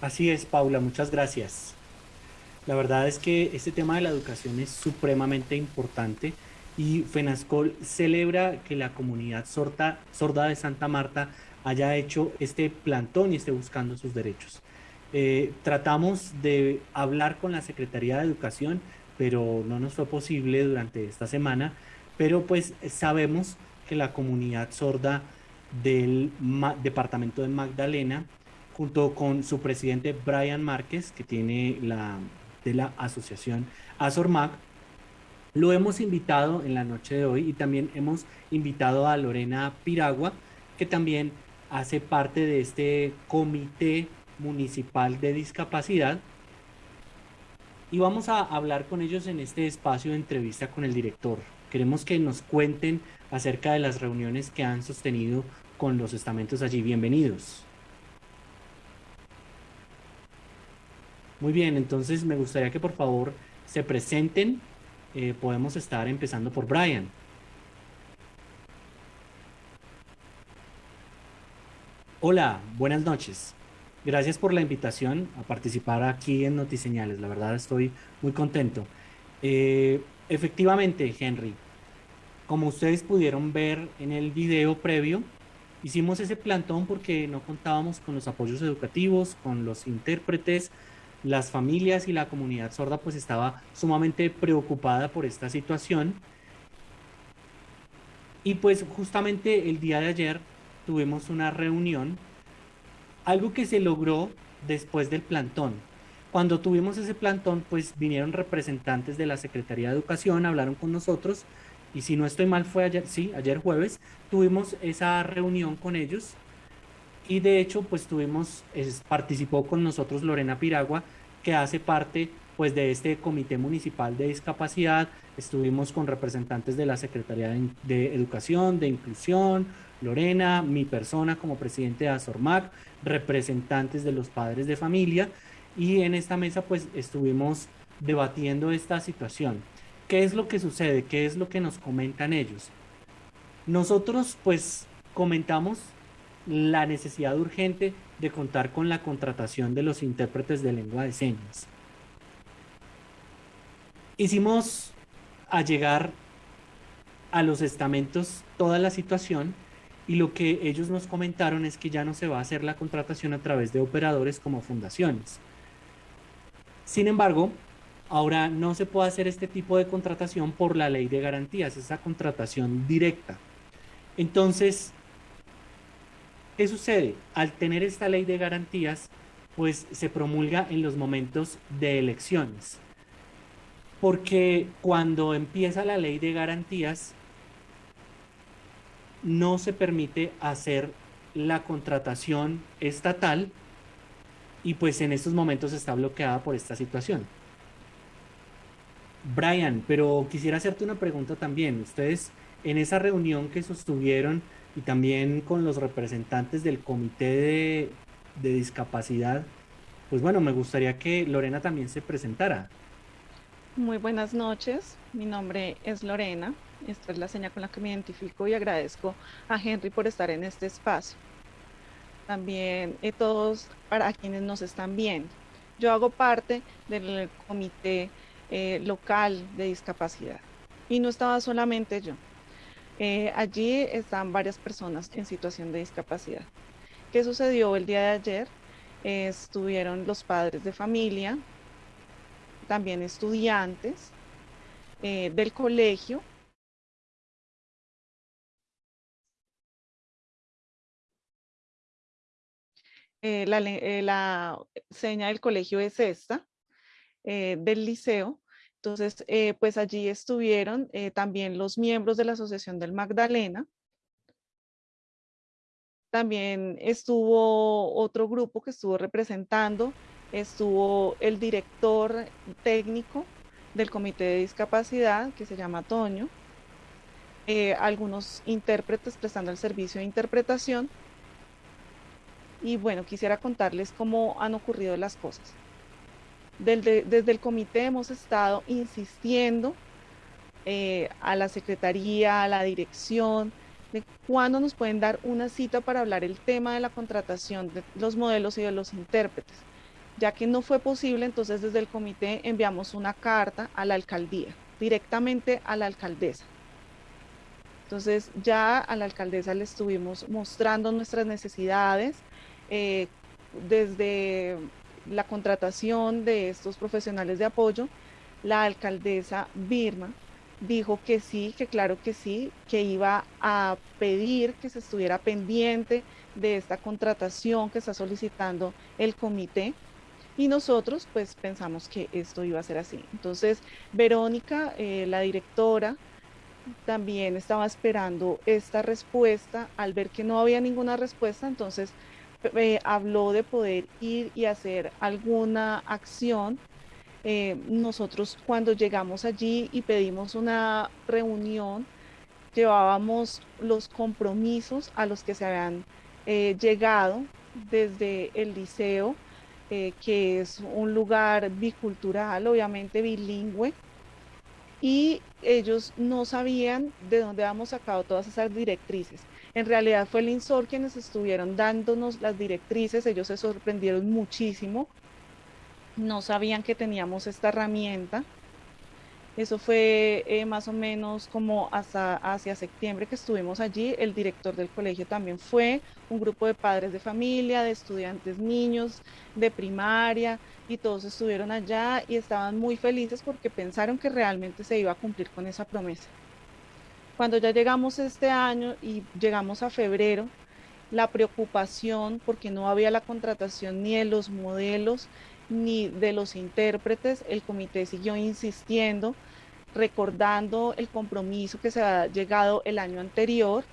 Así es, Paula, muchas gracias. La verdad es que este tema de la educación es supremamente importante y FENASCOL celebra que la comunidad sorda, de Santa Marta haya hecho este plantón y esté buscando sus derechos. Eh, tratamos de hablar con la Secretaría de Educación, pero no nos fue posible durante esta semana, pero pues sabemos que la comunidad sorda del departamento de Magdalena, junto con su presidente Brian Márquez, que tiene la de la asociación ASORMAC, lo hemos invitado en la noche de hoy y también hemos invitado a Lorena Piragua, que también hace parte de este comité municipal de discapacidad. Y vamos a hablar con ellos en este espacio de entrevista con el director. Queremos que nos cuenten acerca de las reuniones que han sostenido con los estamentos allí. Bienvenidos. Muy bien, entonces me gustaría que por favor se presenten. Eh, podemos estar empezando por Brian. Hola, buenas noches. Gracias por la invitación a participar aquí en Notiseñales. La verdad estoy muy contento. Eh, efectivamente, Henry, como ustedes pudieron ver en el video previo, hicimos ese plantón porque no contábamos con los apoyos educativos, con los intérpretes, las familias y la comunidad sorda pues estaba sumamente preocupada por esta situación. Y pues justamente el día de ayer tuvimos una reunión, algo que se logró después del plantón. Cuando tuvimos ese plantón, pues vinieron representantes de la Secretaría de Educación, hablaron con nosotros, y si no estoy mal fue ayer, sí, ayer jueves, tuvimos esa reunión con ellos y de hecho, pues tuvimos, participó con nosotros Lorena Piragua, que hace parte pues de este Comité Municipal de Discapacidad. Estuvimos con representantes de la Secretaría de, Educación, de Inclusión, Lorena, mi persona como presidente de ASORMAC, representantes de los padres de familia y en esta mesa pues estuvimos debatiendo esta situación. ¿Qué es lo que sucede? ¿Qué es lo que nos comentan ellos? Nosotros pues comentamos la necesidad urgente de contar con la contratación de los intérpretes de lengua de señas. Hicimos a llegar a los estamentos toda la situación y lo que ellos nos comentaron es que ya no se va a hacer la contratación a través de operadores como fundaciones. Sin embargo, ahora no se puede hacer este tipo de contratación por la ley de garantías, esa contratación directa. Entonces, ¿Qué sucede? Al tener esta ley de garantías, pues se promulga en los momentos de elecciones. Porque cuando empieza la ley de garantías, no se permite hacer la contratación estatal y pues en estos momentos está bloqueada por esta situación. Brian, pero quisiera hacerte una pregunta también. Ustedes en esa reunión que sostuvieron y también con los representantes del comité de, discapacidad, pues bueno, me gustaría que Lorena también se presentara. Muy buenas noches, mi nombre es Lorena, esta es la señal con la que me identifico y agradezco a Henry por estar en este espacio. También a eh, todos para quienes nos están viendo. Yo hago parte del comité eh, local de discapacidad y no estaba solamente yo, eh, allí están varias personas en situación de discapacidad. ¿Qué sucedió el día de ayer? estuvieron los padres de familia, también estudiantes eh, del colegio. Eh, la, la, seña del colegio es esta, del liceo, entonces, eh, pues allí estuvieron eh, también los miembros de la Asociación del Magdalena. También estuvo otro grupo que estuvo representando, estuvo el director técnico del Comité de Discapacidad, que se llama Toño, eh, algunos intérpretes prestando el servicio de interpretación. Y bueno, quisiera contarles cómo han ocurrido las cosas. Desde, el comité hemos estado insistiendo eh, a la secretaría, a la dirección, de cuándo nos pueden dar una cita para hablar el tema de la contratación de los modelos y de los intérpretes. Ya que no fue posible, entonces desde el comité enviamos una carta a la alcaldía, directamente a la alcaldesa. Entonces ya a la alcaldesa le estuvimos mostrando nuestras necesidades, eh, desde la contratación de estos profesionales de apoyo, la alcaldesa Birma dijo que sí, que claro que sí, que iba a pedir que se estuviera pendiente de esta contratación que está solicitando el comité. Y nosotros pues pensamos que esto iba a ser así. Entonces, Verónica, eh, la directora, también estaba esperando esta respuesta. Al ver que no había ninguna respuesta, entonces eh, habló de poder ir y hacer alguna acción. Eh, nosotros cuando llegamos allí y pedimos una reunión, llevábamos los compromisos a los que se habían eh, llegado desde el liceo, que es un lugar bicultural, obviamente bilingüe, y ellos no sabían de dónde habíamos sacado todas esas directrices. En realidad fue el INSOR quienes estuvieron dándonos las directrices, ellos se sorprendieron muchísimo, no sabían que teníamos esta herramienta. Eso fue eh, más o menos como hasta hacia septiembre que estuvimos allí. El director del colegio también fue, un grupo de padres de familia, de estudiantes niños, de primaria, y todos estuvieron allá y estaban muy felices porque pensaron que realmente se iba a cumplir con esa promesa. Cuando ya llegamos este año y llegamos a febrero, la preocupación porque no había la contratación ni de los modelos ni de los intérpretes, el comité siguió insistiendo, recordando el compromiso que se ha llegado el año anterior.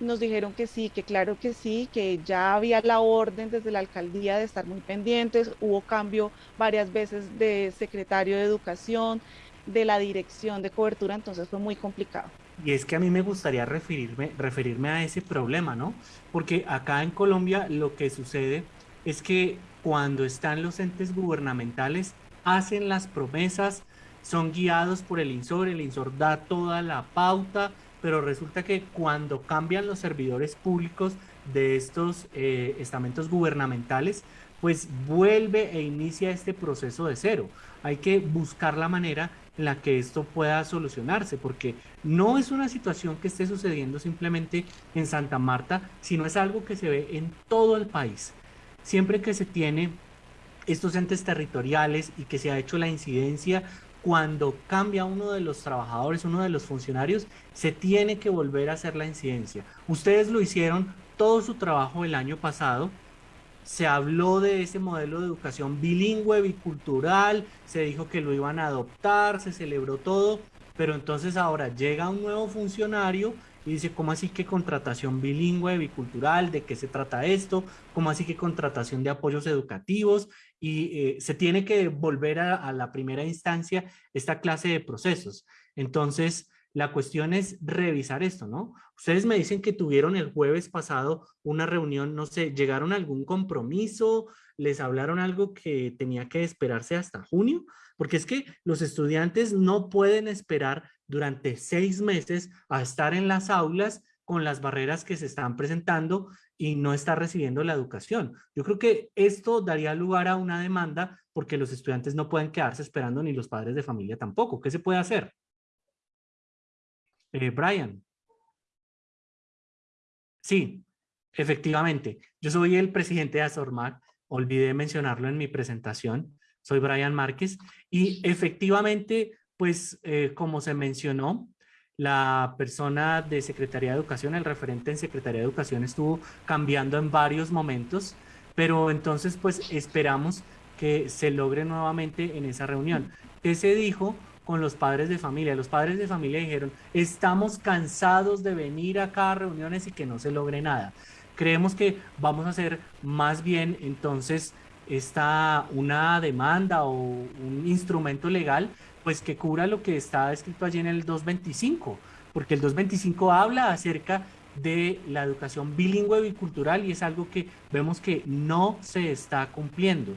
Nos dijeron que sí, que claro que sí, que ya había la orden desde la alcaldía de estar muy pendientes, hubo cambio varias veces de secretario de educación, de la dirección de cobertura, entonces fue muy complicado. Y es que a mí me gustaría referirme, referirme a ese problema, ¿no? Porque acá en Colombia lo que sucede es que cuando están los entes gubernamentales, hacen las promesas, son guiados por el INSOR, el INSOR da toda la pauta, pero resulta que cuando cambian los servidores públicos de estos eh, estamentos gubernamentales, pues vuelve e inicia este proceso de cero. Hay que buscar la manera en la que esto pueda solucionarse, porque no es una situación que esté sucediendo simplemente en Santa Marta, sino es algo que se ve en todo el país. Siempre que se tiene estos entes territoriales y que se ha hecho la incidencia, cuando cambia uno de los trabajadores, uno de los funcionarios, se tiene que volver a hacer la incidencia. Ustedes lo hicieron todo su trabajo el año pasado, se habló de ese modelo de educación bilingüe, bicultural, se dijo que lo iban a adoptar, se celebró todo, pero entonces ahora llega un nuevo funcionario y dice, ¿cómo así que contratación bilingüe, bicultural? ¿De qué se trata esto? ¿Cómo así que contratación de apoyos educativos? Y eh, se tiene que volver a, a la primera instancia esta clase de procesos. Entonces, la cuestión es revisar esto, ¿no? Ustedes me dicen que tuvieron el jueves pasado una reunión, no sé, ¿llegaron a algún compromiso? ¿Les hablaron algo que tenía que esperarse hasta junio? Porque es que los estudiantes no pueden esperar durante seis meses a estar en las aulas con las barreras que se están presentando y no estar recibiendo la educación. Yo creo que esto daría lugar a una demanda porque los estudiantes no pueden quedarse esperando ni los padres de familia tampoco. ¿Qué se puede hacer? Eh, Brian. Sí, efectivamente. Yo soy el presidente de Azormac. Olvidé mencionarlo en mi presentación. Soy Brian Márquez. Y efectivamente, pues eh, como se mencionó, la persona de Secretaría de Educación, el referente en Secretaría de Educación estuvo cambiando en varios momentos, pero entonces pues esperamos que se logre nuevamente en esa reunión. ¿Qué se dijo? con los padres de familia. Los padres de familia dijeron, estamos cansados de venir acá a reuniones y que no se logre nada. Creemos que vamos a hacer más bien entonces esta, una demanda o un instrumento legal pues que cubra lo que está escrito allí en el 225, porque el 225 habla acerca de la educación bilingüe bicultural y es algo que vemos que no se está cumpliendo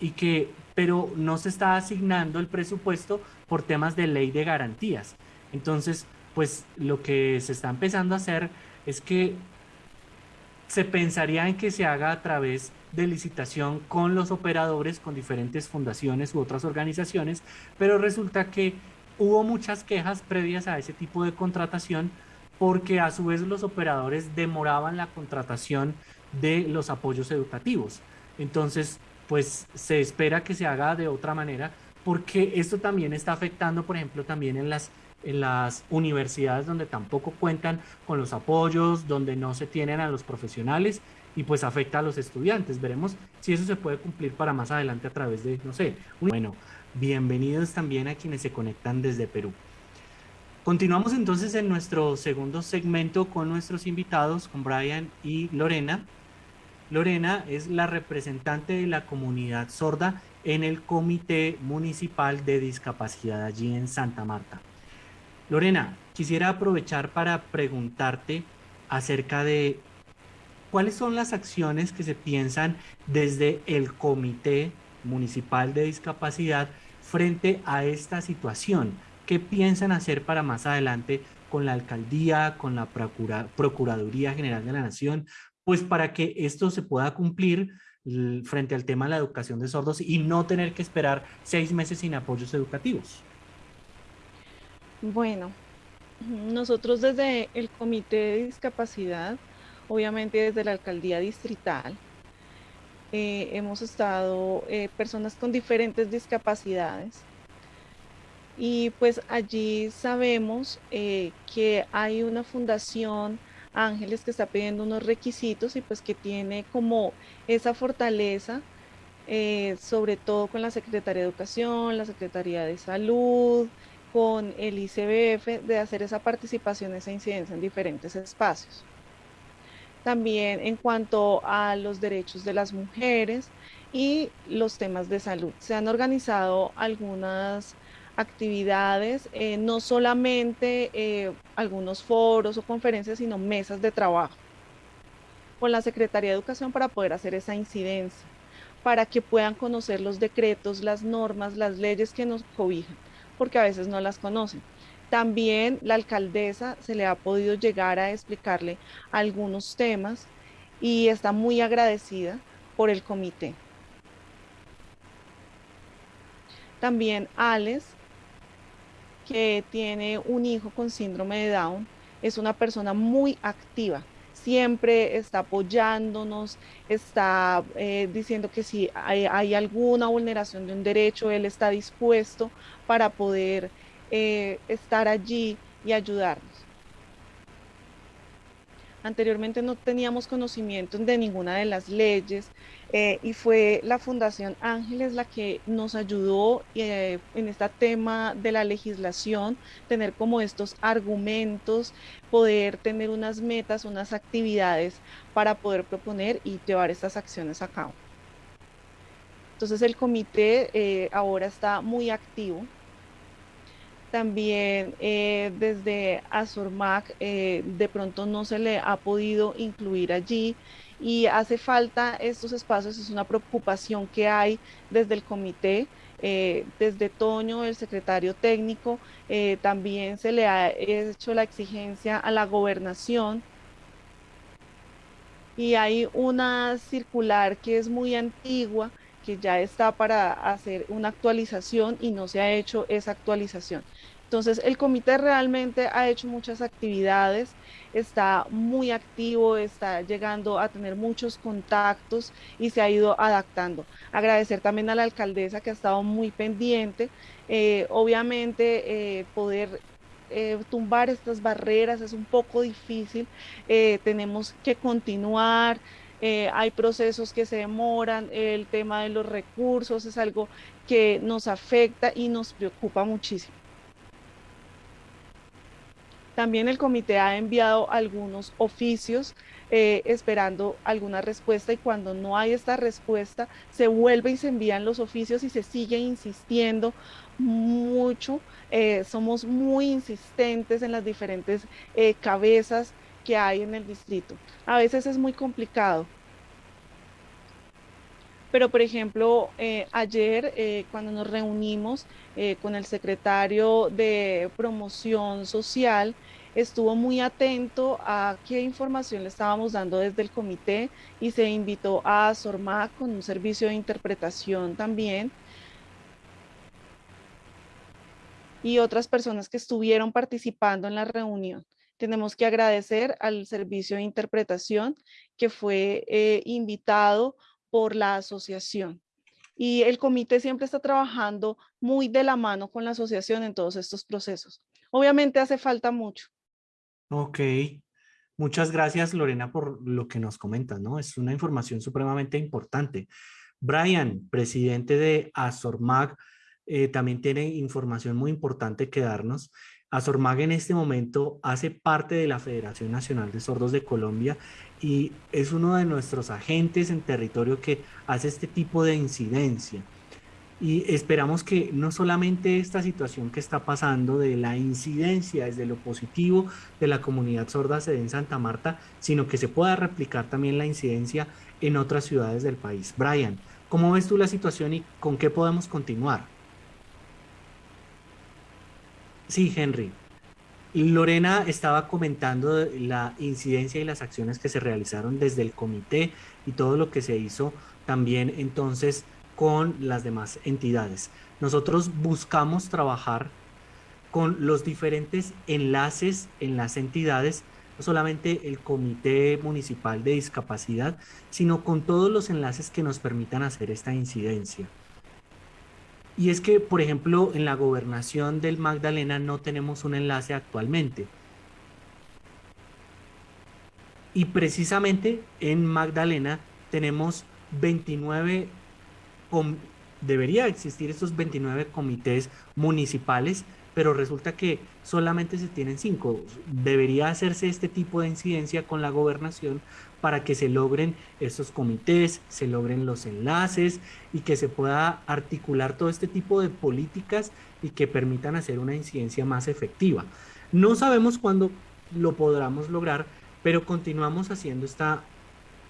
y que pero no se está asignando el presupuesto por temas de ley de garantías. Entonces, pues lo que se está empezando a hacer es que se pensaría en que se haga a través de licitación con los operadores, con diferentes fundaciones u otras organizaciones, pero resulta que hubo muchas quejas previas a ese tipo de contratación porque a su vez los operadores demoraban la contratación de los apoyos educativos. Entonces, pues se espera que se haga de otra manera porque esto también está afectando, por ejemplo, también en las, en las universidades donde tampoco cuentan con los apoyos, donde no se tienen a los profesionales y pues afecta a los estudiantes. Veremos si eso se puede cumplir para más adelante a través de, no sé, bueno, bienvenidos también a quienes se conectan desde Perú. Continuamos entonces en nuestro segundo segmento con nuestros invitados, con Brian y Lorena. Lorena es la representante de la comunidad sorda en el Comité Municipal de Discapacidad allí en Santa Marta. Lorena, quisiera aprovechar para preguntarte acerca de cuáles son las acciones que se piensan desde el Comité Municipal de Discapacidad frente a esta situación. ¿Qué piensan hacer para más adelante con la alcaldía, con la Procuraduría General de la Nación, pues para que esto se pueda cumplir frente al tema de la educación de sordos y no tener que esperar seis meses sin apoyos educativos? Bueno, nosotros desde el Comité de Discapacidad, obviamente desde la Alcaldía Distrital, eh, hemos estado eh, personas con diferentes discapacidades y pues allí sabemos eh, que hay una fundación Ángeles que está pidiendo unos requisitos y pues que tiene como esa fortaleza, sobre todo con la Secretaría de Educación, la Secretaría de Salud, con el ICBF, de hacer esa participación, esa incidencia en diferentes espacios. También en cuanto a los derechos de las mujeres y los temas de salud. Se han organizado algunas actividades, eh, no solamente eh, algunos foros o conferencias, sino mesas de trabajo con la Secretaría de Educación para poder hacer esa incidencia, para que puedan conocer los decretos, las normas, las leyes que nos cobijan, porque a veces no las conocen. También la alcaldesa se le ha podido llegar a explicarle algunos temas y está muy agradecida por el comité. También Alex que tiene un hijo con síndrome de Down, es una persona muy activa. Siempre está apoyándonos, está eh, diciendo que si hay, alguna vulneración de un derecho, él está dispuesto para poder eh, estar allí y ayudarnos. Anteriormente no teníamos conocimiento de ninguna de las leyes eh, y fue la Fundación Ángeles la que nos ayudó eh, en este tema de la legislación, tener como estos argumentos, poder tener unas metas, unas actividades para poder proponer y llevar estas acciones a cabo. Entonces el comité ahora está muy activo también eh, desde Azurmac eh, de pronto no se le ha podido incluir allí y hace falta estos espacios, es una preocupación que hay desde el comité, eh, desde Toño, el secretario técnico, también se le ha hecho la exigencia a la gobernación. Y hay una circular que es muy antigua que ya está para hacer una actualización y no se ha hecho esa actualización. Entonces, el comité realmente ha hecho muchas actividades, está muy activo, está llegando a tener muchos contactos y se ha ido adaptando. Agradecer también a la alcaldesa que ha estado muy pendiente. Eh, obviamente, eh, poder eh, tumbar estas barreras es un poco difícil. tenemos que continuar. Hay procesos que se demoran, el tema de los recursos es algo que nos afecta y nos preocupa muchísimo. También el comité ha enviado algunos oficios eh, esperando alguna respuesta y cuando no hay esta respuesta se vuelve y se envían los oficios y se sigue insistiendo mucho. Eh, somos muy insistentes en las diferentes eh, cabezas que hay en el distrito. A veces es muy complicado. Pero, por ejemplo, ayer cuando nos reunimos con el secretario de promoción social, estuvo muy atento a qué información le estábamos dando desde el comité y se invitó a SORMAC con un servicio de interpretación también y otras personas que estuvieron participando en la reunión. Tenemos que agradecer al servicio de interpretación que fue eh, invitado por la asociación. Y el comité siempre está trabajando muy de la mano con la asociación en todos estos procesos. Obviamente hace falta mucho. Ok, muchas gracias Lorena por lo que nos comentas, ¿no? Es una información supremamente importante. Brian, presidente de ASORMAG, eh, también tiene información muy importante que darnos. ASORMAG en este momento hace parte de la Federación Nacional de Sordos de Colombia y es uno de nuestros agentes en territorio que hace este tipo de incidencia. Y esperamos que no solamente esta situación que está pasando de la incidencia desde lo positivo de la comunidad sorda se dé en Santa Marta, sino que se pueda replicar también la incidencia en otras ciudades del país. Brian, ¿cómo ves tú la situación y con qué podemos continuar? Sí, Henry. Lorena estaba comentando la incidencia y las acciones que se realizaron desde el comité y todo lo que se hizo también entonces con las demás entidades. Nosotros buscamos trabajar con los diferentes enlaces en las entidades, no solamente el Comité Municipal de Discapacidad, sino con todos los enlaces que nos permitan hacer esta incidencia. Y es que, por ejemplo, en la gobernación del Magdalena no tenemos un enlace actualmente. Y precisamente en Magdalena tenemos 29, debería existir estos 29 comités municipales pero resulta que solamente se tienen cinco. Debería hacerse este tipo de incidencia con la gobernación para que se logren estos comités, se logren los enlaces y que se pueda articular todo este tipo de políticas y que permitan hacer una incidencia más efectiva. No sabemos cuándo lo podamos lograr, pero continuamos haciendo esta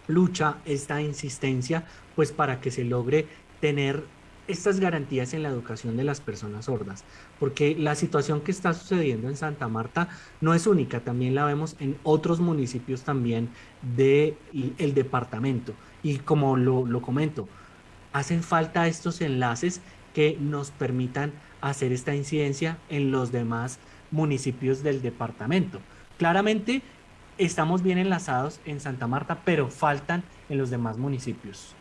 lucha, esta insistencia, pues para que se logre tener estas garantías en la educación de las personas sordas, porque la situación que está sucediendo en Santa Marta no es única, también la vemos en otros municipios también del el departamento. Y como lo, lo comento, hacen falta estos enlaces que nos permitan hacer esta incidencia en los demás municipios del departamento. Claramente estamos bien enlazados en Santa Marta, pero faltan en los demás municipios.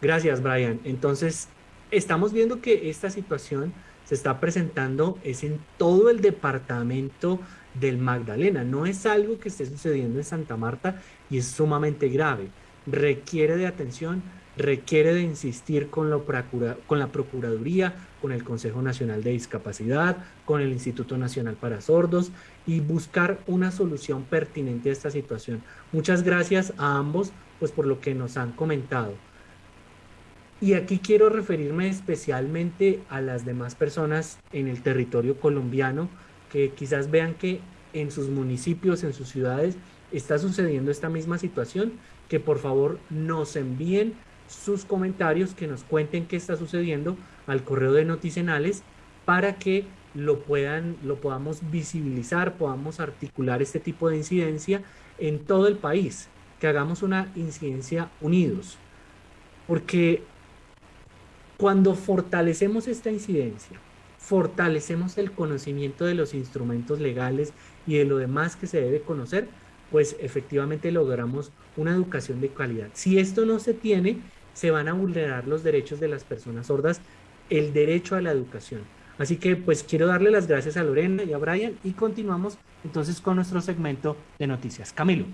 Gracias, Brian. Entonces, estamos viendo que esta situación se está presentando es en todo el departamento del Magdalena. No es algo que esté sucediendo en Santa Marta y es sumamente grave. Requiere de atención, requiere de insistir con, lo con la Procuraduría, con el Consejo Nacional de Discapacidad, con el Instituto Nacional para Sordos y buscar una solución pertinente a esta situación. Muchas gracias a ambos pues, por lo que nos han comentado. Y aquí quiero referirme especialmente a las demás personas en el territorio colombiano que quizás vean que en sus municipios, en sus ciudades, está sucediendo esta misma situación, que por favor nos envíen sus comentarios, que nos cuenten qué está sucediendo al correo de Noticenales para que lo, puedan, lo podamos visibilizar, podamos articular este tipo de incidencia en todo el país, que hagamos una incidencia unidos. Porque cuando fortalecemos esta incidencia, fortalecemos el conocimiento de los instrumentos legales y de lo demás que se debe conocer, pues efectivamente logramos una educación de calidad. Si esto no se tiene, se van a vulnerar los derechos de las personas sordas, el derecho a la educación. Así que pues quiero darle las gracias a Lorena y a Brian y continuamos entonces con nuestro segmento de noticias. Camilo.